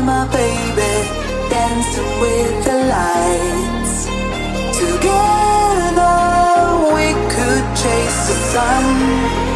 my baby dancing with the lights. Together we could chase the sun.